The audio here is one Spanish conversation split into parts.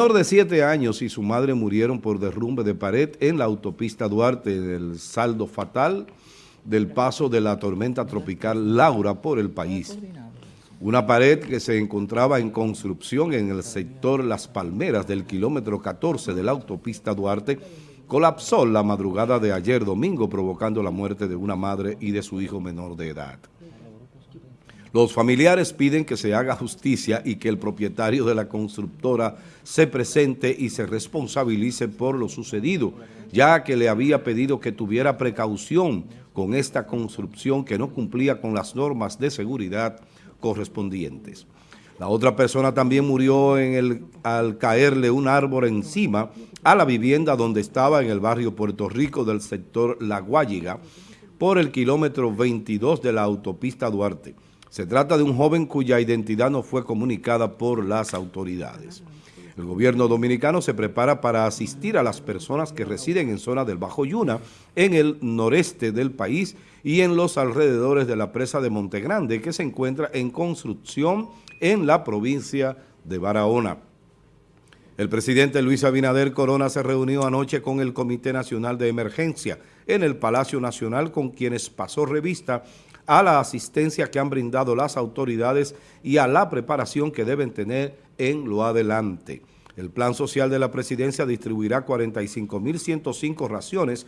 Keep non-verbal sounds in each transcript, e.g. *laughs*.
menor de 7 años y su madre murieron por derrumbe de pared en la autopista Duarte, en el saldo fatal del paso de la tormenta tropical Laura por el país. Una pared que se encontraba en construcción en el sector Las Palmeras del kilómetro 14 de la autopista Duarte colapsó la madrugada de ayer domingo provocando la muerte de una madre y de su hijo menor de edad. Los familiares piden que se haga justicia y que el propietario de la constructora se presente y se responsabilice por lo sucedido, ya que le había pedido que tuviera precaución con esta construcción que no cumplía con las normas de seguridad correspondientes. La otra persona también murió al caerle un árbol encima a la vivienda donde estaba en el barrio Puerto Rico del sector La Guayiga por el kilómetro 22 de la autopista Duarte. Se trata de un joven cuya identidad no fue comunicada por las autoridades. El gobierno dominicano se prepara para asistir a las personas que residen en zona del Bajo Yuna, en el noreste del país y en los alrededores de la presa de Montegrande, que se encuentra en construcción en la provincia de Barahona. El presidente Luis Abinader Corona se reunió anoche con el Comité Nacional de Emergencia en el Palacio Nacional con quienes pasó revista a la asistencia que han brindado las autoridades y a la preparación que deben tener en lo adelante. El plan social de la presidencia distribuirá 45.105 raciones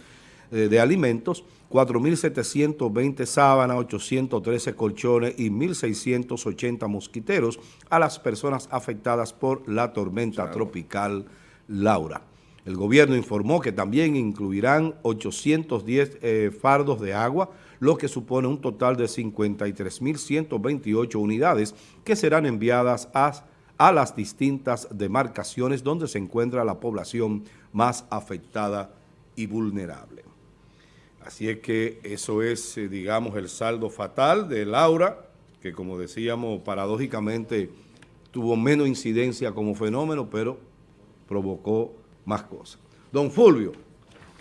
eh, de alimentos, 4.720 sábanas, 813 colchones y 1.680 mosquiteros a las personas afectadas por la tormenta tropical Laura. El gobierno informó que también incluirán 810 eh, fardos de agua, lo que supone un total de 53.128 unidades que serán enviadas a, a las distintas demarcaciones donde se encuentra la población más afectada y vulnerable. Así es que eso es, eh, digamos, el saldo fatal de Laura, que como decíamos, paradójicamente tuvo menos incidencia como fenómeno, pero provocó más cosas. Don Fulvio,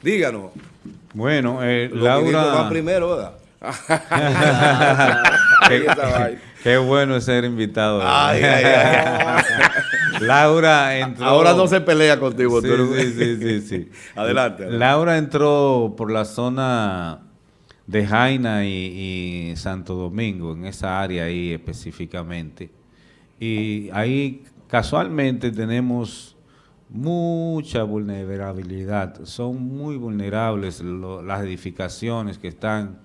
díganos. Bueno, eh, Laura... primero, ¿verdad? *laughs* qué, bueno ser invitado. *laughs* Laura entró... Ahora no se pelea contigo. Sí, sí, sí, sí, *laughs* adelante, Laura entró por la zona de Jaina y Santo Domingo, en esa área ahí específicamente. Y ahí casualmente tenemos mucha vulnerabilidad. Son muy vulnerables las edificaciones que están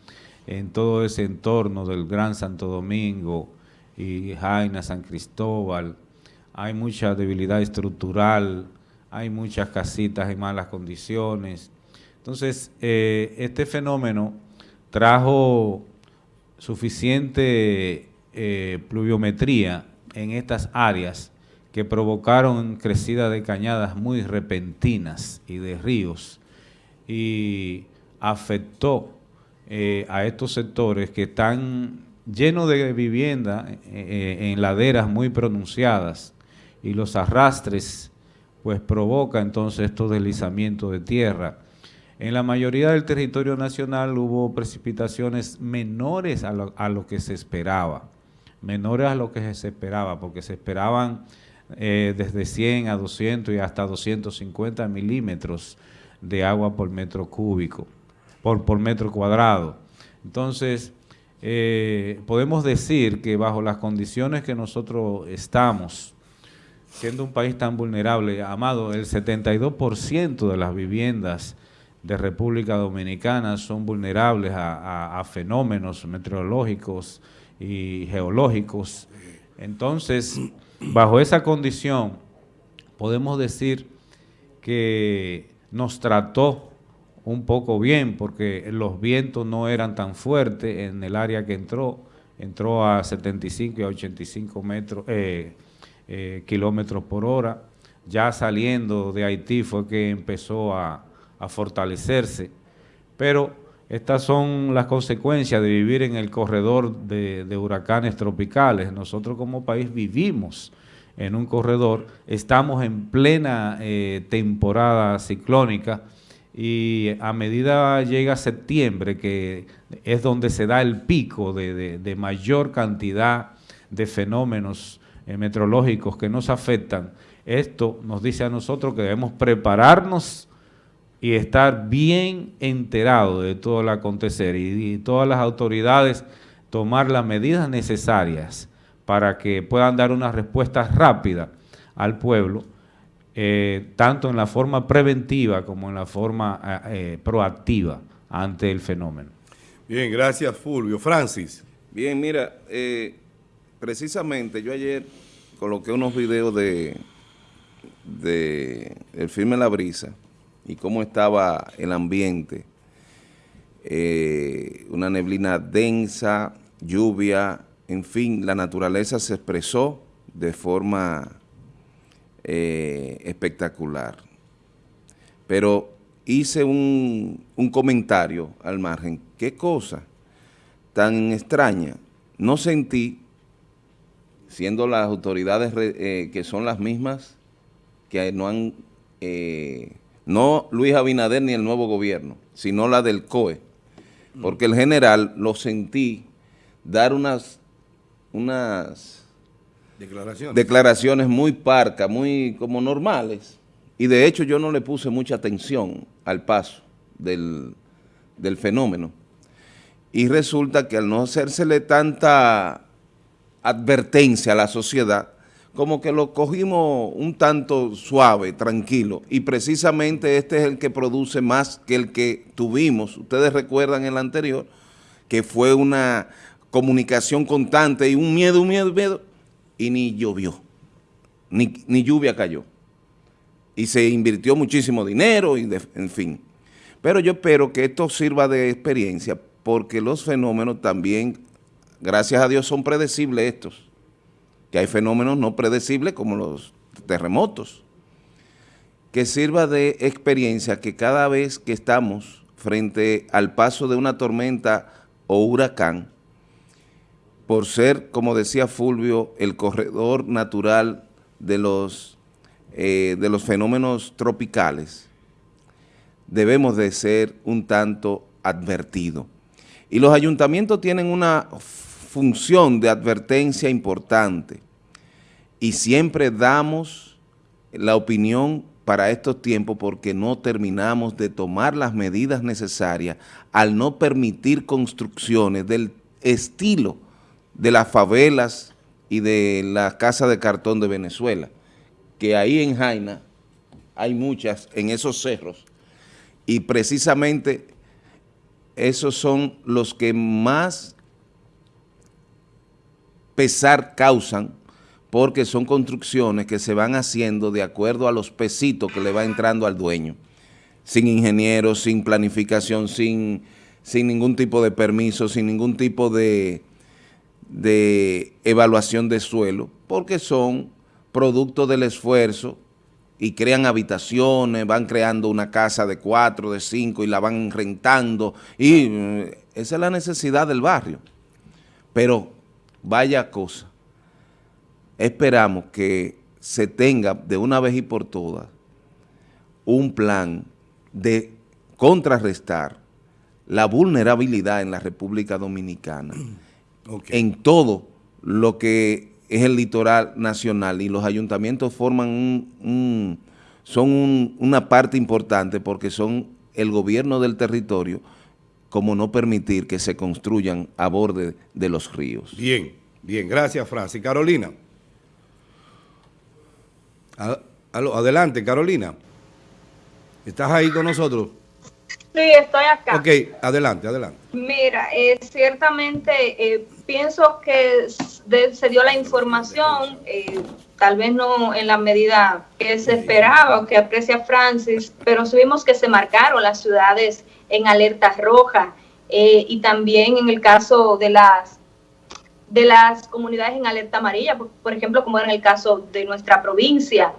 en todo ese entorno del Gran Santo Domingo y Jaina, San Cristóbal. Hay mucha debilidad estructural, hay muchas casitas en malas condiciones. Entonces, eh, este fenómeno trajo suficiente eh, pluviometría en estas áreas que provocaron crecida de cañadas muy repentinas y de ríos y afectó eh, a estos sectores que están llenos de vivienda eh, eh, en laderas muy pronunciadas y los arrastres pues provoca entonces estos deslizamientos de tierra. En la mayoría del territorio nacional hubo precipitaciones menores a lo, a lo que se esperaba, menores a lo que se esperaba, porque se esperaban eh, desde 100 a 200 y hasta 250 milímetros de agua por metro cúbico, por, por metro cuadrado. Entonces, eh, podemos decir que bajo las condiciones que nosotros estamos, siendo un país tan vulnerable, amado, el 72% de las viviendas de República Dominicana son vulnerables a fenómenos meteorológicos y geológicos. Entonces, bajo esa condición, podemos decir que nos trató un poco bien porque los vientos no eran tan fuertes en el área que entró, entró a 75 y a 85 metros, eh, eh, kilómetros por hora. Ya saliendo de Haití fue que empezó a, fortalecerse, pero estas son las consecuencias de vivir en el corredor de, huracanes tropicales. Nosotros como país vivimos en un corredor, estamos en plena eh, temporada ciclónica y a medida llega septiembre, que es donde se da el pico de, mayor cantidad de fenómenos eh, meteorológicos que nos afectan, Esto nos dice a nosotros que debemos prepararnos y estar bien enterados de todo el acontecer y, y todas las autoridades tomar las medidas necesarias para que puedan dar una respuesta rápida al pueblo, eh, tanto en la forma preventiva como en la forma eh, eh, proactiva ante el fenómeno. Bien, gracias Fulvio. Francis. Bien, mira, precisamente yo ayer coloqué unos videos de, de el filme La Brisa y cómo estaba el ambiente. una neblina densa, lluvia, en fin, la naturaleza se expresó de forma eh, espectacular. Pero hice un, comentario al margen. ¿Qué cosa tan extraña? No sentí, siendo las autoridades eh, que son las mismas, que no han, eh, no Luis Abinader ni el nuevo gobierno, sino la del COE, porque el general lo sentí dar unas unas declaraciones, declaraciones muy parcas, muy como normales, y de hecho yo no le puse mucha atención al paso del, del fenómeno. Y resulta que al no hacérsele tanta advertencia a la sociedad, como que lo cogimos un tanto suave, tranquilo, y precisamente este es el que produce más que el que tuvimos, ustedes recuerdan el anterior, que fue una, comunicación constante y un miedo, un miedo, un miedo, y ni llovió, ni, lluvia cayó. Y se invirtió muchísimo dinero, y en fin. Pero yo espero que esto sirva de experiencia, porque los fenómenos también, gracias a Dios, son predecibles estos. Que hay fenómenos no predecibles como los terremotos. Que sirva de experiencia que cada vez que estamos frente al paso de una tormenta o huracán, por ser, como decía Fulvio, el corredor natural de los, eh, de los fenómenos tropicales, debemos de ser un tanto advertidos. Y los ayuntamientos tienen una función de advertencia importante y siempre damos la opinión para estos tiempos porque no terminamos de tomar las medidas necesarias al no permitir construcciones del estilo de las favelas y de la casa de cartón de Venezuela, que ahí en Jaina hay muchas en esos cerros. Y precisamente esos son los que más pesar causan porque son construcciones que se van haciendo de acuerdo a los pesitos que le va entrando al dueño, sin ingeniero, sin planificación, sin, sin ningún tipo de permiso, sin ningún tipo de, de evaluación de suelo, porque son producto del esfuerzo y crean habitaciones, van creando una casa de cuatro, de cinco y la van rentando y eh, esa es la necesidad del barrio. Pero vaya cosa, esperamos que se tenga de una vez y por todas un plan de contrarrestar la vulnerabilidad en la República Dominicana *clears throat* en todo lo que es el litoral nacional y los ayuntamientos forman un, son una parte importante porque son el gobierno del territorio como no permitir que se construyan a borde de los ríos. Bien, bien, gracias Francis. Carolina. Adelante, Carolina. ¿Estás ahí con nosotros? Sí, estoy acá. Ok, adelante, adelante. Mira, eh, ciertamente eh, pienso que se dio la información, eh, tal vez no en la medida que se esperaba o que aprecia Francis, pero vimos que se marcaron las ciudades en alerta roja y también en el caso de las de las comunidades en alerta amarilla, por ejemplo, como en el caso de nuestra provincia.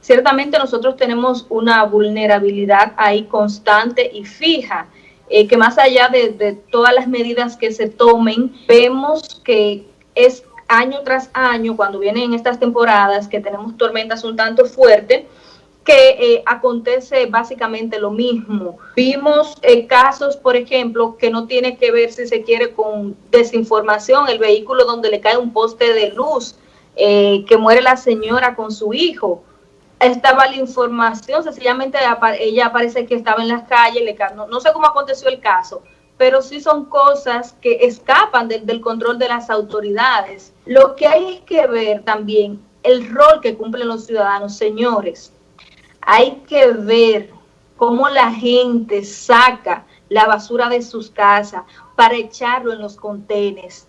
Ciertamente nosotros tenemos una vulnerabilidad ahí constante y fija, eh, que más allá de, todas las medidas que se tomen, vemos que es año tras año, cuando vienen estas temporadas, que tenemos tormentas un tanto fuertes, que eh, acontece básicamente lo mismo. Vimos eh, casos, por ejemplo, que no tiene que ver, si se quiere, con desinformación, el vehículo donde le cae un poste de luz, que muere la señora con su hijo, estaba la información, sencillamente ella parece que estaba en las calles, le, no, no sé cómo aconteció el caso, pero sí son cosas que escapan del control de las autoridades. Lo que hay que ver también el rol que cumplen los ciudadanos, señores. Hay que ver cómo la gente saca la basura de sus casas para echarlo en los contenes,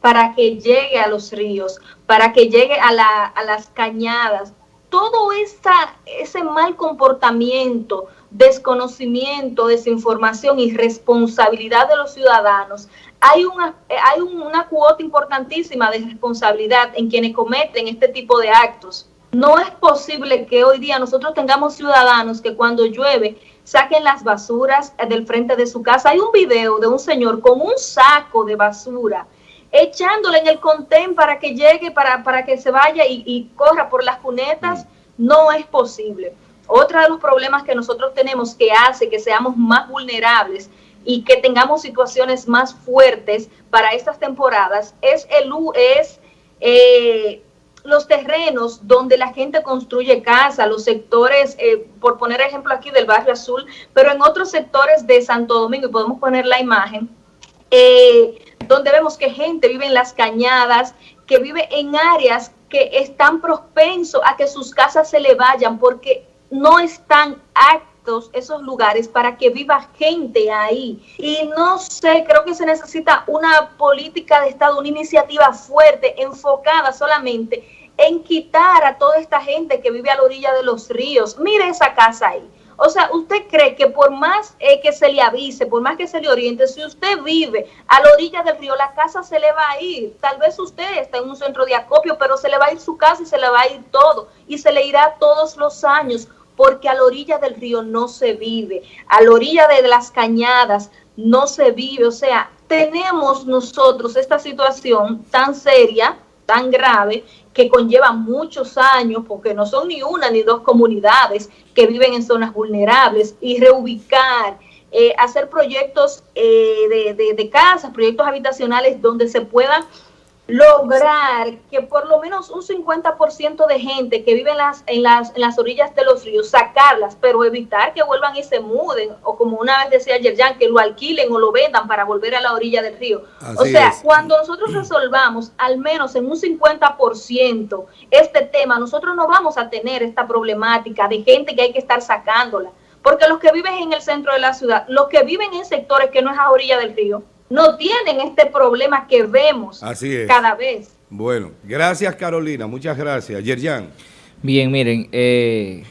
para que llegue a los ríos, para que llegue a, a las cañadas. Todo ese mal comportamiento, desconocimiento, desinformación y responsabilidad de los ciudadanos, hay una, hay una cuota importantísima de responsabilidad en quienes cometen este tipo de actos. No es posible que hoy día nosotros tengamos ciudadanos que cuando llueve saquen las basuras del frente de su casa. Hay un video de un señor con un saco de basura echándole en el contén para que llegue, para, para que se vaya y, y corra por las cunetas. No es posible. Otro de los problemas que nosotros tenemos que hace que seamos más vulnerables y que tengamos situaciones más fuertes para estas temporadas es, el, es eh, los terrenos donde la gente construye casa, los sectores, eh, por poner ejemplo aquí del barrio azul, pero en otros sectores de Santo Domingo, y podemos poner la imagen, eh, donde vemos que gente vive en las cañadas, que vive en áreas que están propensos a que sus casas se le vayan porque no están actos esos lugares para que viva gente ahí. Y no sé, creo que se necesita una política de Estado, una iniciativa fuerte, enfocada solamente en quitar a toda esta gente que vive a la orilla de los ríos. Mire esa casa ahí. O sea, ¿usted cree que por más eh, que se le avise, por más que se le oriente, si usted vive a la orilla del río, la casa se le va a ir? Tal vez usted está en un centro de acopio, pero se le va a ir su casa y se le va a ir todo. Y se le irá todos los años porque a la orilla del río no se vive, a la orilla de las cañadas no se vive, o sea, tenemos nosotros esta situación tan seria, tan grave, que conlleva muchos años, porque no son ni una ni dos comunidades que viven en zonas vulnerables, y reubicar, eh, hacer proyectos eh, de, de casas, proyectos habitacionales donde se puedan lograr que por lo menos un 50% de gente que vive en las, en, las, en las orillas de los ríos, sacarlas, pero evitar que vuelvan y se muden, o como una vez decía Yerjan, que lo alquilen o lo vendan para volver a la orilla del río. o sea, cuando nosotros resolvamos al menos en un 50% este tema, nosotros no vamos a tener esta problemática de gente que hay que estar sacándola. Porque los que viven en el centro de la ciudad, los que viven en sectores que no es a orilla del río, no tienen este problema que vemos cada vez. Bueno, gracias Carolina, muchas gracias. Yerjan. Bien, miren, eh,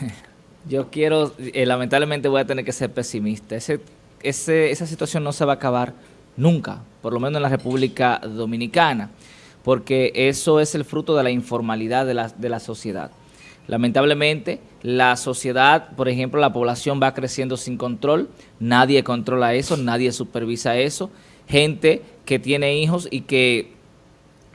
*laughs* yo quiero, eh, lamentablemente voy a tener que ser pesimista. Ese, esa situación no se va a acabar nunca, por lo menos en la República Dominicana, porque eso es el fruto de la informalidad de la, de la sociedad. Lamentablemente, la sociedad, por ejemplo, la población va creciendo sin control, nadie controla eso, nadie supervisa eso, gente que tiene hijos y que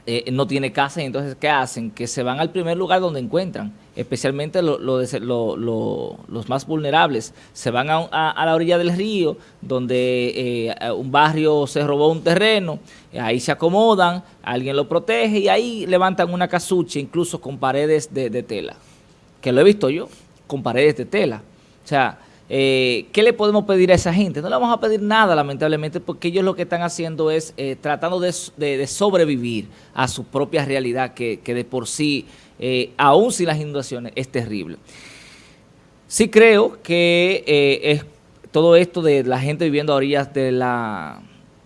eh, no tiene casa y entonces ¿qué hacen? Que se van al primer lugar donde encuentran, especialmente los más vulnerables, se van a, la orilla del río donde eh, un barrio se robó un terreno, ahí se acomodan, alguien lo protege y ahí levantan una casucha incluso con paredes de tela que lo he visto yo, con paredes de tela. O sea, eh, ¿qué le podemos pedir a esa gente? No le vamos a pedir nada, lamentablemente, porque ellos lo que están haciendo es eh, tratando de, sobrevivir a su propia realidad, que, de por sí, eh, aún sin las inundaciones, es terrible. Sí creo que es todo esto de la gente viviendo a orillas de la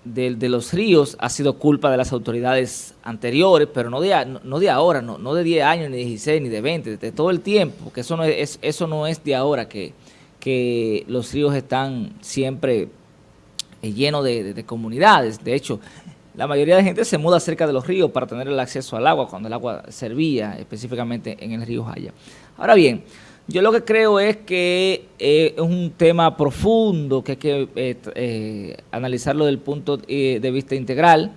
de, los ríos ha sido culpa de las autoridades anteriores, pero no de, no, de ahora, no, no de 10 años, ni de 16, ni de 20, de todo el tiempo, porque eso no es, eso no es de ahora, que, que los ríos están siempre eh, llenos de, comunidades. De hecho, la mayoría de gente se muda cerca de los ríos para tener el acceso al agua, cuando el agua servía específicamente en el río Jaya. Ahora bien, yo lo que creo es que eh, es un tema profundo, que hay que eh, eh, analizarlo desde el punto de vista integral.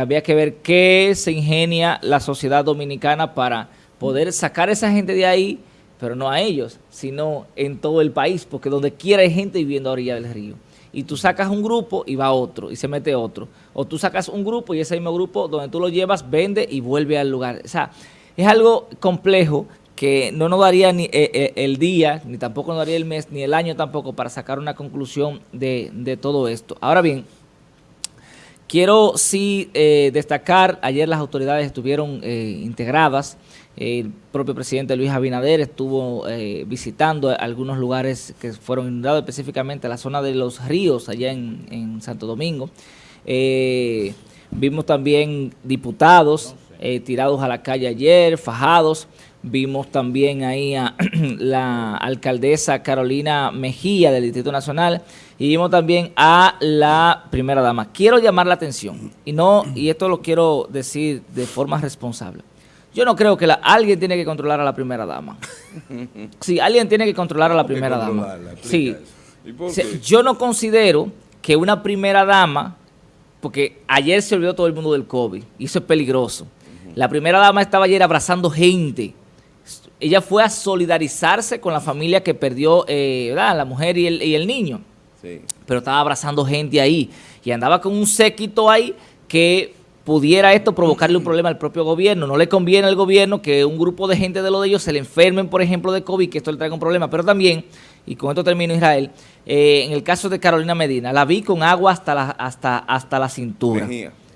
había que ver qué se ingenia la sociedad dominicana para poder sacar a esa gente de ahí, pero no a ellos, sino en todo el país, porque donde quiera hay gente viviendo a orilla del río. Y tú sacas un grupo y va otro, y se mete otro. O tú sacas un grupo y ese mismo grupo, donde tú lo llevas, vende y vuelve al lugar. O sea, es algo complejo que no nos daría ni eh, eh, el día, ni tampoco nos daría el mes, ni el año tampoco para sacar una conclusión de, todo esto. Ahora bien, quiero sí eh, destacar, ayer las autoridades estuvieron integradas, el propio presidente Luis Abinader estuvo visitando algunos lugares que fueron inundados, específicamente la zona de los ríos allá en Santo Domingo. vimos también diputados tirados a la calle ayer, fajados, Vimos también ahí a *clears throat* la alcaldesa Carolina Mejía del Distrito Nacional y vimos también a la primera dama. Quiero llamar la atención y no y esto lo quiero decir de forma responsable. Yo no creo que alguien tiene que controlar a la primera dama. *laughs* Sí, alguien tiene que controlar a la primera dama. Sí. yo no considero que una primera dama, porque ayer se olvidó todo el mundo del COVID, y eso es peligroso. La primera dama estaba ayer abrazando gente ella fue a solidarizarse con la familia que perdió eh, la mujer y el, niño. Pero estaba abrazando gente ahí y andaba con un séquito ahí que pudiera esto provocarle un problema al propio gobierno. No le conviene al gobierno que un grupo de gente de lo de ellos se le enfermen, por ejemplo, de COVID, que esto le traiga un problema. Pero también, y con esto termino Israel, eh, en el caso de Carolina Medina, la vi con agua hasta la, hasta, hasta la cintura.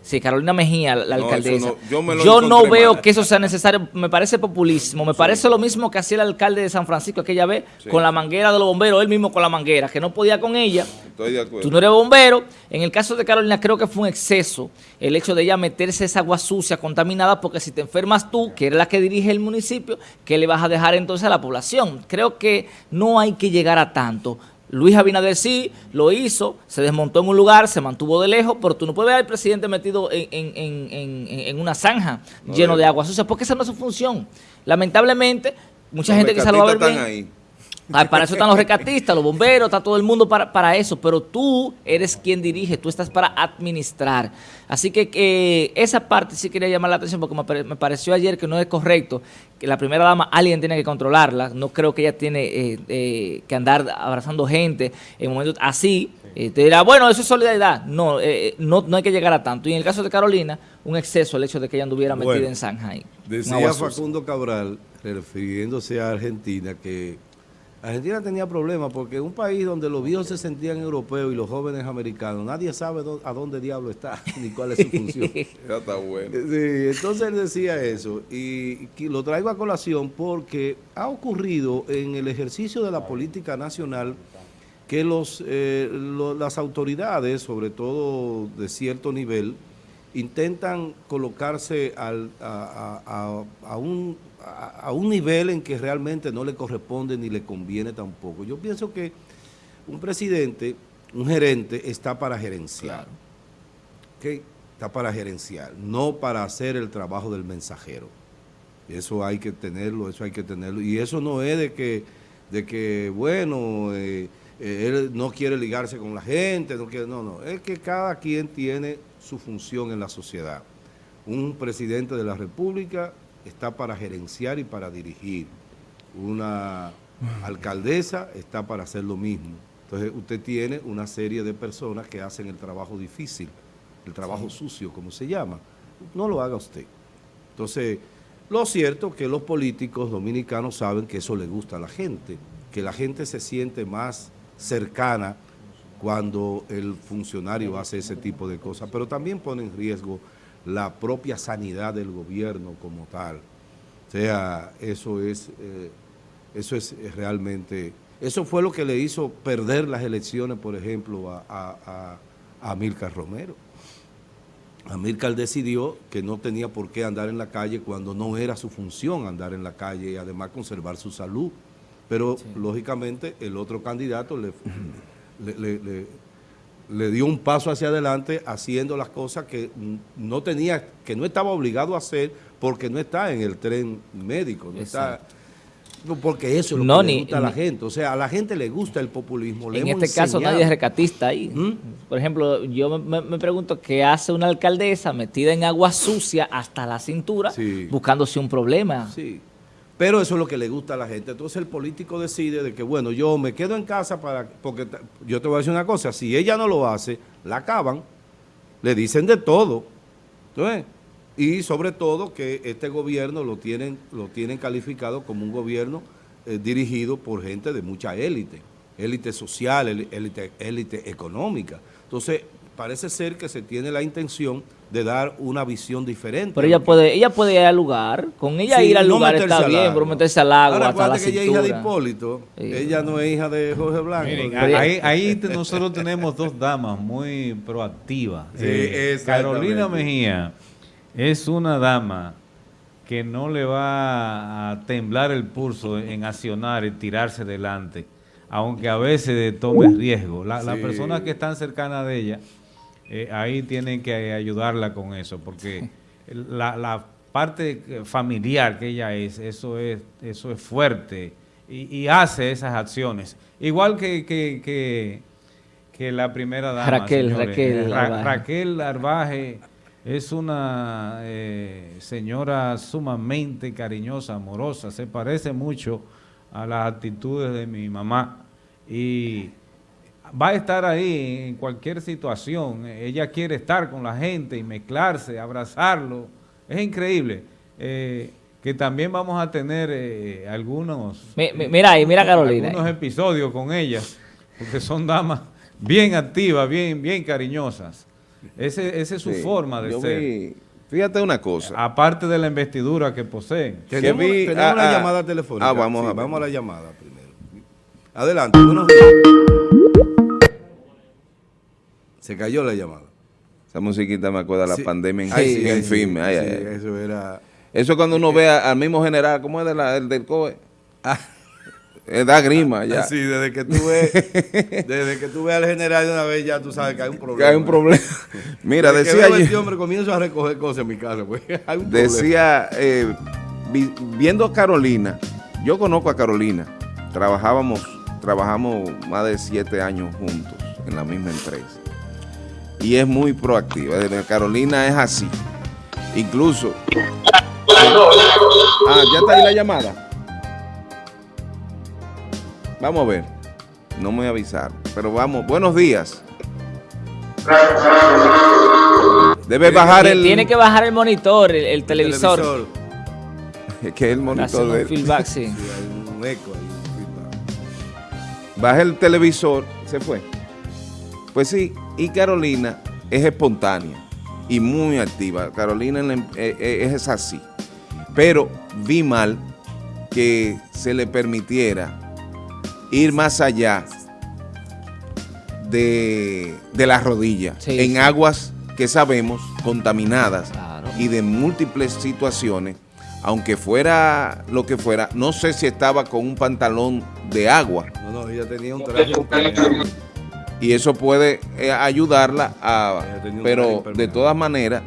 Sí, Carolina Mejía, la alcaldesa. yo, no veo que eso sea necesario. Me parece populismo. Me parece lo mismo que hacía el alcalde de San Francisco aquella vez con la manguera de los bomberos, él mismo con la manguera, que no podía con ella. Estoy de acuerdo. Tú no eres bombero. En el caso de Carolina creo que fue un exceso el hecho de ella meterse esa agua sucia, contaminada, porque si te enfermas tú, que eres la que dirige el municipio, ¿qué le vas a dejar entonces a la población? Creo que no hay que llegar a tanto. Luis Abinader sí lo hizo, se desmontó en un lugar, se mantuvo de lejos, pero tú no puedes ver al presidente metido en, una zanja lleno de agua sucia, porque esa no es su función. Lamentablemente, mucha gente que se lo va a ver bien, para eso están los recatistas, los bomberos, está todo el mundo para, para, eso, pero tú eres quien dirige, tú estás para administrar. Así que esa parte sí quería llamar la atención porque me, pareció ayer que no es correcto que la primera dama alguien tiene que controlarla, no creo que ella tiene eh, eh, que andar abrazando gente en momentos así, eh, te dirá, bueno, eso es solidaridad, no, no, no hay que llegar a tanto. Y en el caso de Carolina, un exceso el hecho de que ella anduviera metida en Shanghai. Decía Facundo Cabral, refiriéndose a Argentina, que Argentina tenía problemas porque un país donde los viejos se sentían europeos y los jóvenes americanos, nadie sabe a dónde diablo está *laughs* ni cuál es su función. *laughs* ya está bueno. Sí, entonces él decía eso y, lo traigo a colación porque ha ocurrido en el ejercicio de la política nacional que los, eh, las autoridades, sobre todo de cierto nivel, intentan colocarse al, a un a, un nivel en que realmente no le corresponde ni le conviene tampoco. Yo pienso que un presidente, un gerente, está para gerenciar. Está para gerenciar, no para hacer el trabajo del mensajero. Eso hay que tenerlo, eso hay que tenerlo. Y eso no es de que, de que bueno, eh, eh, él no quiere ligarse con la gente, no quiere, no, no. Es que cada quien tiene su función en la sociedad. Un presidente de la República está para gerenciar y para dirigir. Una alcaldesa está para hacer lo mismo. Entonces usted tiene una serie de personas que hacen el trabajo difícil, el trabajo sucio, como se llama. No lo haga usted. Entonces, lo cierto es que los políticos dominicanos saben que eso le gusta a la gente, que la gente se siente más cercana cuando el funcionario hace ese tipo de cosas, pero también pone en riesgo la propia sanidad del gobierno como tal. O sea, eso es, eh, eso es realmente... Eso fue lo que le hizo perder las elecciones, por ejemplo, a, a, a Amílcar Romero. Amílcar decidió que no tenía por qué andar en la calle cuando no era su función andar en la calle y además conservar su salud. Pero, lógicamente, el otro candidato le, le le dio un paso hacia adelante haciendo las cosas que no tenía, que no estaba obligado a hacer porque no está en el tren médico, no está porque eso es lo que le gusta a la gente. O sea, a la gente le gusta el populismo. en este caso nadie es recatista ahí. ¿Mm? Por ejemplo, yo me, pregunto qué hace una alcaldesa metida en agua sucia hasta la cintura buscándose un problema. Sí. Pero eso es lo que le gusta a la gente. Entonces el político decide de que, bueno, yo me quedo en casa para... Porque yo te voy a decir una cosa, si ella no lo hace, la acaban, le dicen de todo. Entonces, y sobre todo que este gobierno lo tienen, lo tienen calificado como un gobierno eh, dirigido por gente de mucha élite, élite social, él- élite, élite económica. Entonces, parece ser que se tiene la intención de dar una visión diferente. Pero ella puede, ella puede ir al lugar, con ella Sí, ir al no lugar está al bien, pero meterse al agua Ahora, hasta la que ella es hija de. Hipólito, Sí. ella no es hija de Jorge Blanco. Miren, ahí, ahí te- nosotros tenemos dos damas muy proactivas. Sí, Eh. Carolina Mejía es una dama que no le va a temblar el pulso en accionar y tirarse delante, aunque a veces tome riesgo. La- Las personas que están cercanas de ella, eh, ahí tienen que ayudarla con eso, porque la, la parte familiar que ella es, eso es, eso es fuerte y, y hace esas acciones. Igual que, que, que, que la primera dama. Raquel, señores. Raquel Ra- Arbaje. Raquel Arbaje es una eh, señora sumamente cariñosa, amorosa, se parece mucho a las actitudes de mi mamá y va a estar ahí en cualquier situación. Ella quiere estar con la gente y mezclarse, abrazarlo. Es increíble. Eh, que también vamos a tener eh, algunos, Mi- mi- mira ahí, mira Carolina. algunos episodios con ellas, porque son damas bien activas, bien, bien cariñosas. Ese, esa es su Sí, forma de yo ser. vi- fíjate una cosa. Aparte de la investidura que poseen. Tenemos, que vi- tenemos ah, una ah, llamada telefónica. ah, vamos Sí, a vamos a la llamada primero. Adelante, buenos días. Se cayó la llamada. Esa musiquita me acuerda de la Sí. pandemia en, Ay, sí, en. Eso era... Eso es cuando uno ve a- al mismo general, ¿cómo es de la- el del COE? Ah. Eh, da grima ya. Sí, desde que tú ves, desde que tú ves al general de una vez ya tú sabes que hay un problema. Que hay un problema. *laughs* Mira, Desde que decía veo a este hombre comienzo a recoger cosas en mi casa, pues *laughs* hay un decía, eh, vi- viendo a Carolina, yo conozco a Carolina, trabajábamos, trabajamos más de siete años juntos en la misma empresa. Y es muy proactiva. Desde Carolina es así. Incluso. Ah, ya está ahí la llamada. Vamos a ver. No me avisaron. Pero vamos. Buenos días. Debe bajar el. Tiene que bajar el monitor, el, el televisor. televisor. Que es el Hace monitor de feedback, *laughs* sí. Sí, hay un eco ahí. un feedback. Baja el televisor, se fue. Pues sí, y Carolina es espontánea y muy activa. Carolina la em- eh, eh, es así. Pero vi mal que se le permitiera ir más allá de, de las rodillas, Sí, en sí. aguas que sabemos contaminadas Claro. y de múltiples situaciones, aunque fuera lo que fuera, no sé si estaba con un pantalón de agua, No, no, ella tenía un traje. Y eso puede eh, ayudarla a pero de todas maneras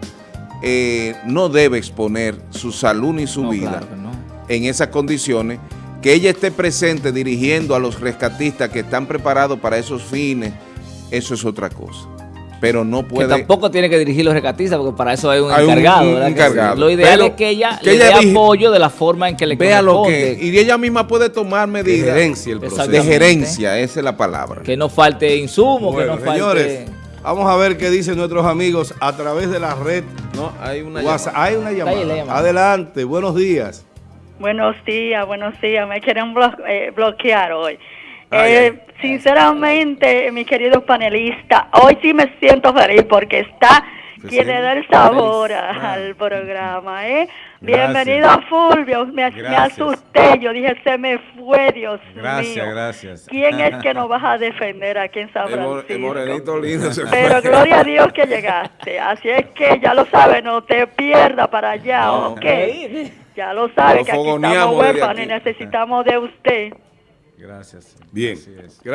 eh, no debe exponer su salud ni su No, vida claro que no. en esas condiciones que ella esté presente dirigiendo a los rescatistas que están preparados para esos fines eso es otra cosa pero no Que puede tampoco tiene que dirigir los rescatistas, porque para eso hay un Hay un- encargado. un ¿verdad que sí? encargado. Lo ideal Pero es que ella que le ella dé apoyo de la forma en que le vea lo que corresponde. y ella misma puede tomar De medidas gerencia el proceso. de gerencia esa es la palabra Que no falte insumo, Bueno, que no falte... señores, vamos a ver qué dicen nuestros amigos a través de la red no hay una WhatsApp. llamada. Hay una llamada. llamada. Adelante, buenos días. Buenos días, buenos días. Me quieren blo- eh, bloquear hoy. Ay, Eh, sinceramente, mis queridos panelistas, hoy sí me siento feliz porque está quien le da el sabor a- al programa. ¿eh? Bienvenido a Fulvio. Me, asusté. Yo dije, se me fue, Dios Gracias, mío. gracias. ¿Quién es que nos vas a *laughs* defender aquí en San El el Francisco? morenito lindo se Pero gloria a Dios que llegaste. Así es que ya lo sabes, no te pierdas para allá, No. ¿ok? Ya lo sabes que aquí estamos huérfanos y necesitamos de usted. Gracias. Bien. Así es.